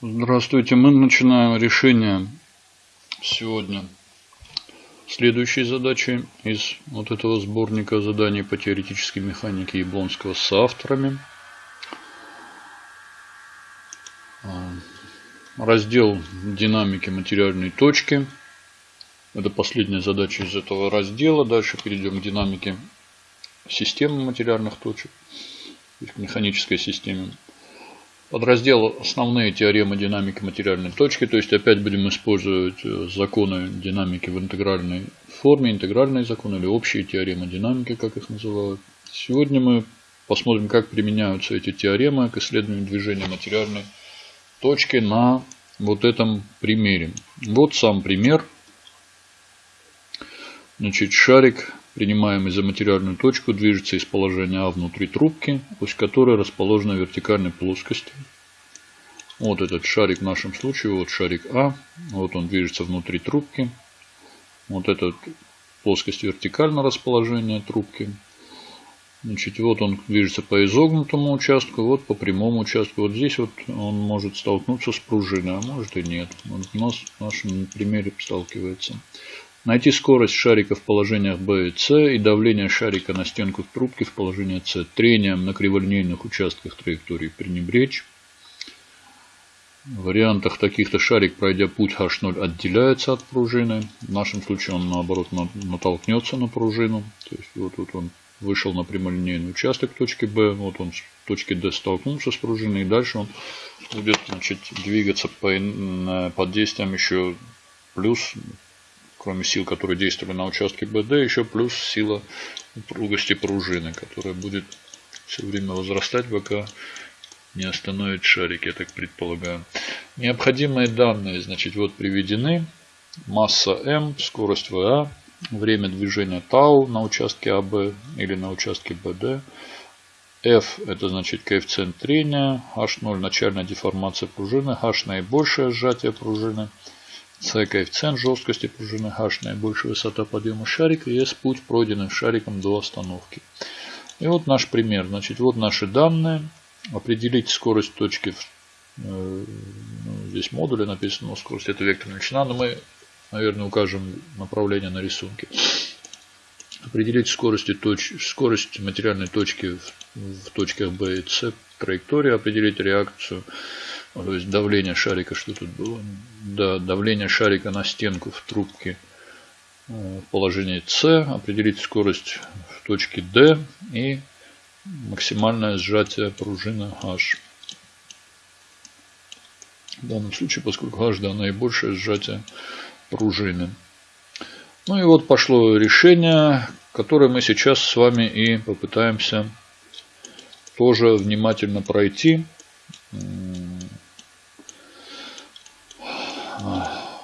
Здравствуйте. Мы начинаем решение сегодня следующей задачи из вот этого сборника заданий по теоретической механике Яблонского с авторами. А, раздел динамики материальной точки. Это последняя задача из этого раздела. Дальше перейдем к динамике системы материальных точек, к механической системе. Подраздел «Основные теоремы динамики материальной точки». То есть опять будем использовать э, законы динамики в интегральной форме, интегральные законы или общие теоремы динамики, как их называют. Сегодня мы посмотрим, как применяются эти теоремы к исследованию движения материальной точки на вот этом примере. Вот сам пример. Значит, шарик, принимаемый за материальную точку, движется из положения А внутри трубки, ось которой расположена в вертикальной плоскости. Вот этот шарик в нашем случае, вот шарик А, вот он движется внутри трубки. Вот эта плоскость вертикального расположения трубки. Значит, вот он движется по изогнутому участку, вот по прямому участку. Вот здесь вот он может столкнуться с пружиной, а может и нет. Вот у нас в нашем примере сталкивается. Найти скорость шарика в положениях B и C и давление шарика на стенку трубки в положении C. Трением на криволинейных участках траектории пренебречь. В вариантах таких-то шарик, пройдя путь H0, отделяется от пружины. В нашем случае он наоборот натолкнется на пружину. То есть вот тут он вышел на прямолинейный участок точки B, вот он с точки D столкнулся с пружиной, и дальше он будет значит, двигаться по, под действием еще плюс, кроме сил, которые действовали на участке BD, еще плюс сила упругости пружины, которая будет все время возрастать, пока не остановит шарик, я так предполагаю. Необходимые данные, значит, вот приведены. Масса m, скорость VA, время движения тау на участке АБ или на участке БД. F это значит коэффициент трения, H0 начальная деформация пружины, H наибольшее сжатие пружины, C коэффициент жесткости пружины, H наибольшая высота подъема шарика и S путь пройденный шариком до остановки. И вот наш пример. Значит, вот наши данные. Определить скорость точки. Ну, здесь модули написано, скорость это векторная величина, но мы наверное, укажем направление на рисунке. Определить скорость, точ... скорость материальной точки в, в точках B и C, траекторию, определить реакцию, то есть давление шарика, что тут было? Да, давление шарика на стенку в трубке э, положении C, определить скорость в точке D и максимальное сжатие пружины H. В данном случае, поскольку H да, наибольшее сжатие пружины. Ну и вот пошло решение, которое мы сейчас с вами и попытаемся тоже внимательно пройти.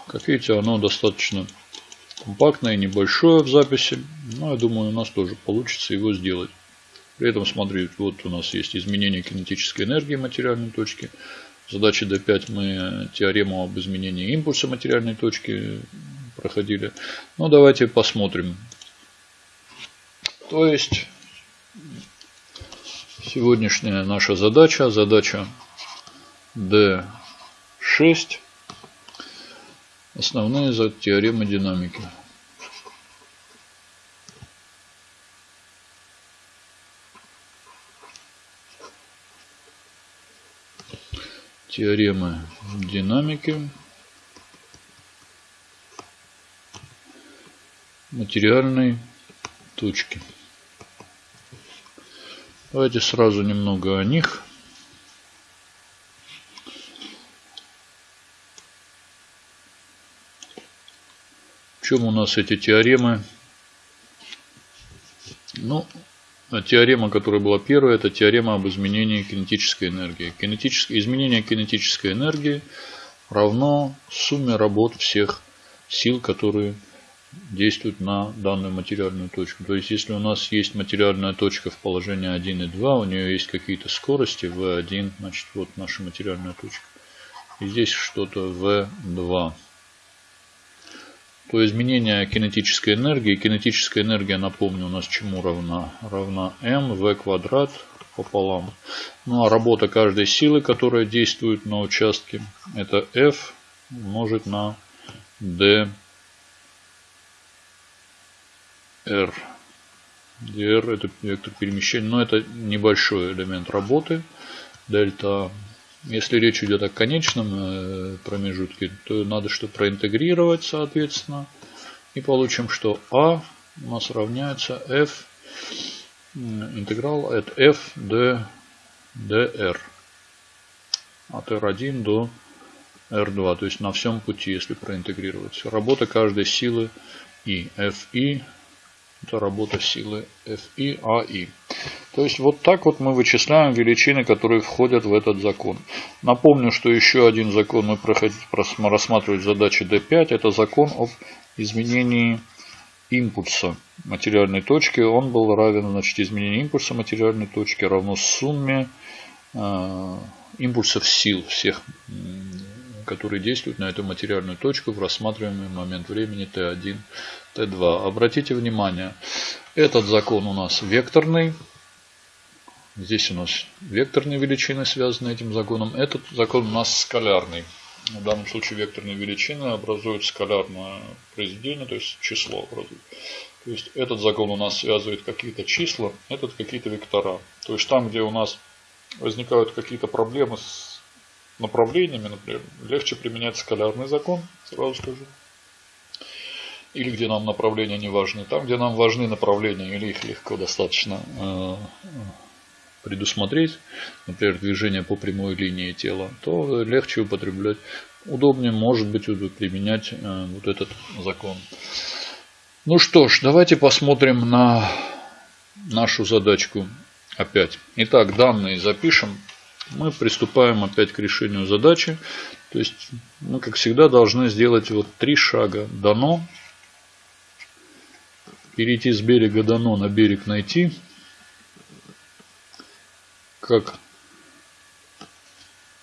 Как видите, оно достаточно компактное, небольшое в записи. Но я думаю, у нас тоже получится его сделать. При этом, смотрите, вот у нас есть изменение кинетической энергии материальной точки задаче D5 мы теорему об изменении импульса материальной точки проходили. Ну, давайте посмотрим. То есть, сегодняшняя наша задача, задача D6, основные теоремы динамики. теоремы динамики материальной точки. Давайте сразу немного о них. Чем у нас эти теоремы? Ну, а теорема, которая была первая, это теорема об изменении кинетической энергии. Кинетическое, изменение кинетической энергии равно сумме работ всех сил, которые действуют на данную материальную точку. То есть, если у нас есть материальная точка в положении 1 и 2, у нее есть какие-то скорости V1, значит, вот наша материальная точка. И здесь что-то V2 то изменение кинетической энергии. Кинетическая энергия, напомню, у нас чему равна? Равна m v квадрат пополам. Ну а работа каждой силы, которая действует на участке, это F умножить на D R. dr это вектор перемещения, но это небольшой элемент работы. Дельта. Если речь идет о конечном э, промежутке, то надо что проинтегрировать, соответственно. И получим, что А у нас равняется F интеграл от F d dr от R1 до R2, то есть на всем пути, если проинтегрировать. Работа каждой силы И. Fi это работа силы Fi, Ai. То есть вот так вот мы вычисляем величины, которые входят в этот закон. Напомню, что еще один закон мы рассматривали в задаче D5. Это закон об изменении импульса материальной точки. Он был равен, значит, изменению импульса материальной точки равно сумме э, импульсов сил всех, которые действуют на эту материальную точку в рассматриваемый момент времени Т1, Т2. Обратите внимание, этот закон у нас векторный. Здесь у нас векторные величины связаны этим законом. Этот закон у нас скалярный. В данном случае векторные величины образуют скалярное произведение, то есть число образуют. То есть этот закон у нас связывает какие-то числа, этот какие-то вектора. То есть там, где у нас возникают какие-то проблемы с направлениями, например, легче применять скалярный закон, сразу скажу. Или где нам направления не важны. Там, где нам важны направления, или их легко достаточно э, предусмотреть, например, движение по прямой линии тела, то легче употреблять, удобнее может быть применять э, вот этот закон. Ну что ж, давайте посмотрим на нашу задачку опять. Итак, данные запишем. Мы приступаем опять к решению задачи. То есть мы, как всегда, должны сделать вот три шага. Дано. Перейти с берега дано на берег найти как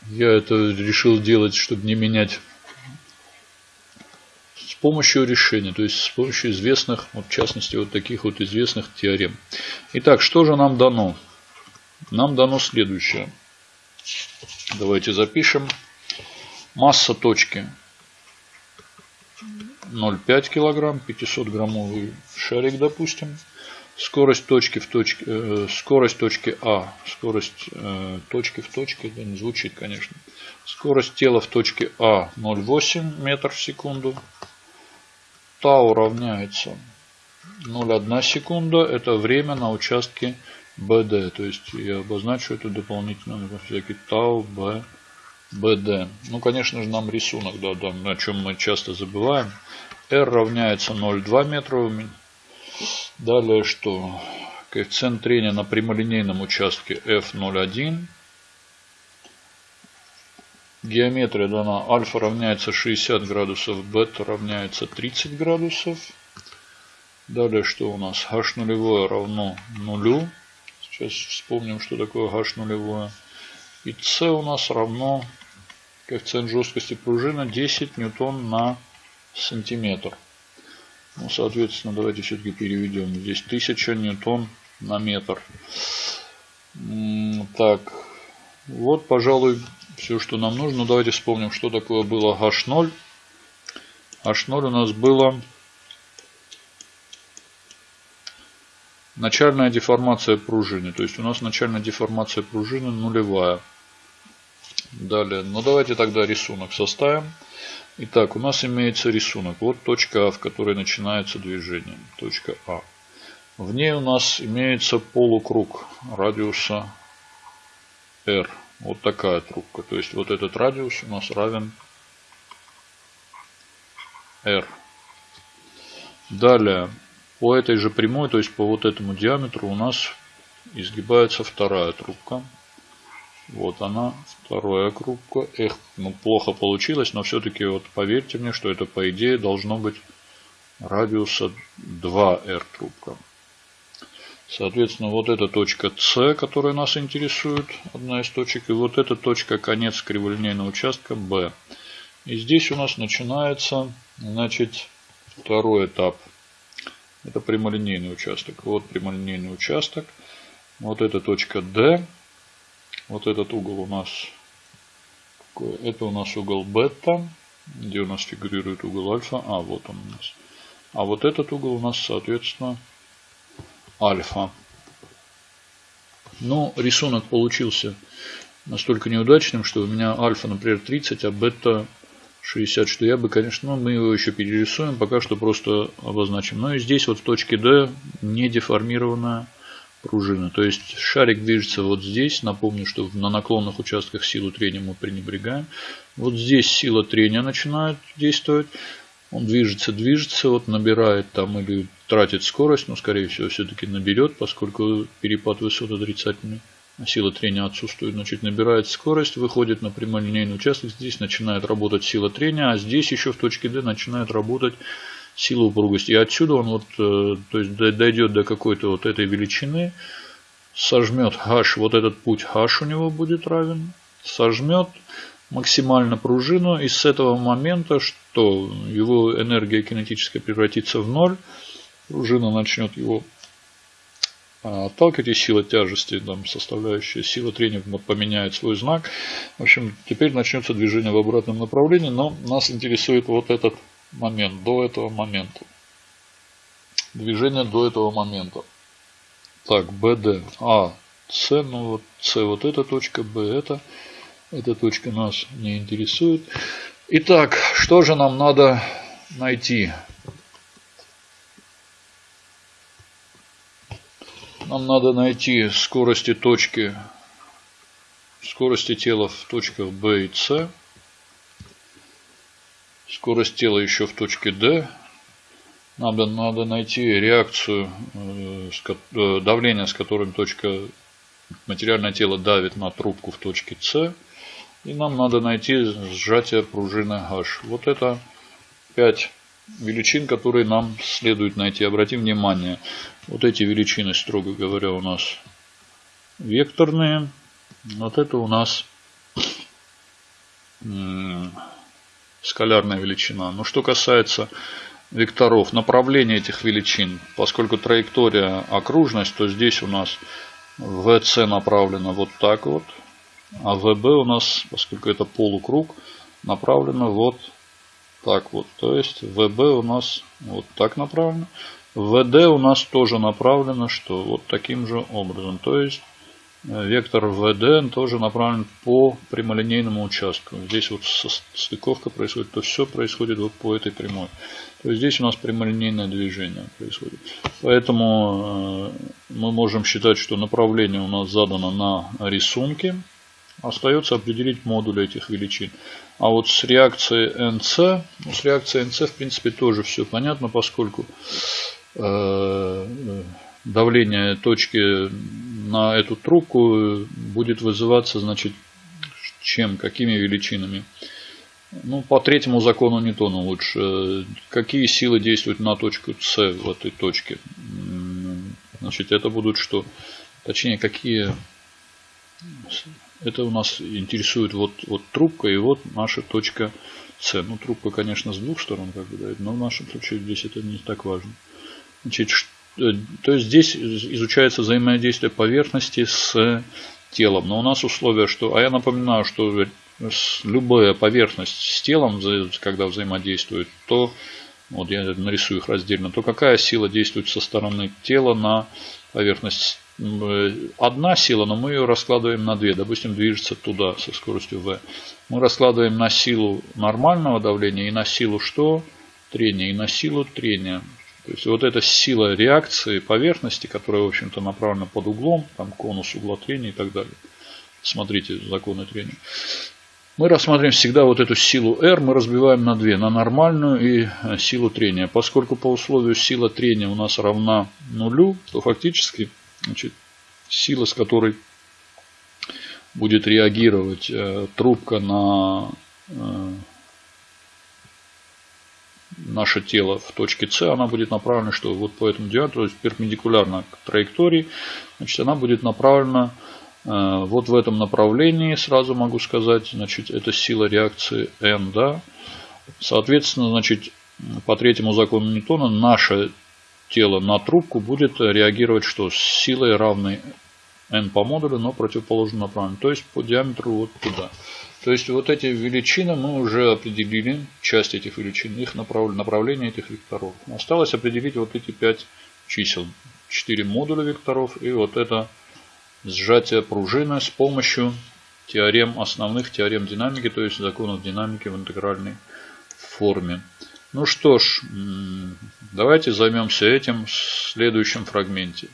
я это решил делать, чтобы не менять с помощью решения, то есть с помощью известных, вот в частности, вот таких вот известных теорем. Итак, что же нам дано? Нам дано следующее. Давайте запишем. Масса точки 0,5 килограмм, 500 граммовый шарик, допустим скорость точки в точке, э, скорость точки А, скорость э, точки в точке, да, не звучит, конечно. Скорость тела в точке А 0,8 метр в секунду. Тау равняется 0,1 секунда. Это время на участке БД. То есть я обозначу это дополнительно всякий Тау Б. БД. Ну, конечно же, нам рисунок, да, да, о чем мы часто забываем. R равняется 0,2 метра Далее что? Коэффициент трения на прямолинейном участке F01. Геометрия дана альфа равняется 60 градусов, бета равняется 30 градусов. Далее что у нас? h нулевое равно нулю. Сейчас вспомним, что такое h нулевое. И c у нас равно коэффициент жесткости пружины 10 ньютон на сантиметр. Ну, соответственно, давайте все-таки переведем. Здесь 1000 ньютон на метр. Так, вот, пожалуй, все, что нам нужно. Ну, давайте вспомним, что такое было H0. H0 у нас было начальная деформация пружины. То есть у нас начальная деформация пружины нулевая. Далее, ну давайте тогда рисунок составим. Итак, у нас имеется рисунок. Вот точка А, в которой начинается движение. Точка А. В ней у нас имеется полукруг радиуса R. Вот такая трубка. То есть вот этот радиус у нас равен R. Далее, по этой же прямой, то есть по вот этому диаметру у нас изгибается вторая трубка. Вот она, вторая кругка. Эх, ну плохо получилось, но все-таки вот поверьте мне, что это по идее должно быть радиуса 2R трубка. Соответственно, вот эта точка С, которая нас интересует, одна из точек. И вот эта точка конец криволинейного участка B. И здесь у нас начинается, значит, второй этап. Это прямолинейный участок. Вот прямолинейный участок. Вот эта точка D. Вот этот угол у нас? Это у нас угол бета. Где у нас фигурирует угол альфа? А, вот он у нас. А вот этот угол у нас, соответственно, альфа. Но рисунок получился настолько неудачным, что у меня альфа, например, 30, а бета 60, что я бы, конечно, ну, мы его еще перерисуем, пока что просто обозначим. Но и здесь вот в точке D не деформированная пружина. То есть шарик движется вот здесь. Напомню, что на наклонных участках силу трения мы пренебрегаем. Вот здесь сила трения начинает действовать. Он движется, движется, вот набирает там или тратит скорость, но скорее всего все-таки наберет, поскольку перепад высот отрицательный сила трения отсутствует, значит набирает скорость, выходит на прямолинейный участок, здесь начинает работать сила трения, а здесь еще в точке D начинает работать сила упругости. И отсюда он вот, э, то есть дойдет до какой-то вот этой величины, сожмет h, вот этот путь h у него будет равен, сожмет максимально пружину, и с этого момента, что его энергия кинетическая превратится в ноль, пружина начнет его а, отталкивать, и сила тяжести, там, составляющая сила трения поменяет свой знак. В общем, теперь начнется движение в обратном направлении, но нас интересует вот этот момент, до этого момента. Движение до этого момента. Так, BD, А, С, ну вот С вот эта точка, Б это, эта точка нас не интересует. Итак, что же нам надо найти? Нам надо найти скорости точки, скорости тела в точках B и C. Скорость тела еще в точке D. Надо, надо найти реакцию, э, э, давление, с которым точка материальное тело давит на трубку в точке С. И нам надо найти сжатие пружины H. Вот это 5 величин, которые нам следует найти. Обратим внимание, вот эти величины, строго говоря, у нас векторные. Вот это у нас скалярная величина. Но что касается векторов, направления этих величин, поскольку траектория окружность, то здесь у нас VC направлена вот так вот, а VB у нас, поскольку это полукруг, направлена вот так вот. То есть ВБ у нас вот так направлено. ВД у нас тоже направлено, что вот таким же образом. То есть вектор ВД тоже направлен по прямолинейному участку. Здесь вот стыковка происходит, то все происходит вот по этой прямой. То есть здесь у нас прямолинейное движение происходит. Поэтому э, мы можем считать, что направление у нас задано на рисунке. Остается определить модуль этих величин. А вот с реакцией NC, ну, с реакцией NC в принципе тоже все понятно, поскольку э, давление точки на эту трубку будет вызываться, значит, чем, какими величинами. Ну, по третьему закону Ньютона лучше. Какие силы действуют на точку С в этой точке? Значит, это будут что? Точнее, какие это у нас интересует вот, вот трубка и вот наша точка С. Ну, трубка, конечно, с двух сторон, как бы, но в нашем случае здесь это не так важно. Значит, э, то есть здесь изучается взаимодействие поверхности с телом. Но у нас условие, что... А я напоминаю, что любая поверхность с телом, когда взаимодействует, то... Вот я нарисую их раздельно. То какая сила действует со стороны тела на поверхность одна сила, но мы ее раскладываем на две. Допустим, движется туда со скоростью v. Мы раскладываем на силу нормального давления и на силу что? Трения. И на силу трения. То есть вот эта сила реакции поверхности, которая, в общем-то, направлена под углом, там конус угла трения и так далее. Смотрите законы трения. Мы рассматриваем всегда вот эту силу R, мы разбиваем на две, на нормальную и э, силу трения. Поскольку по условию сила трения у нас равна нулю, то фактически Значит, сила, с которой будет реагировать э, трубка на э, наше тело в точке С, она будет направлена, что вот по этому диаметру, то есть перпендикулярно к траектории, значит, она будет направлена э, вот в этом направлении, сразу могу сказать, значит, это сила реакции N, да. Соответственно, значит, по третьему закону Ньютона наша тело на трубку будет реагировать что? С силой равной n по модулю, но противоположно направленно. То есть по диаметру вот туда. То есть вот эти величины мы уже определили, часть этих величин, их направ... направление этих векторов. Осталось определить вот эти 5 чисел. 4 модуля векторов и вот это сжатие пружины с помощью теорем, основных теорем динамики, то есть законов динамики в интегральной форме. Ну что ж, давайте займемся этим в следующем фрагменте.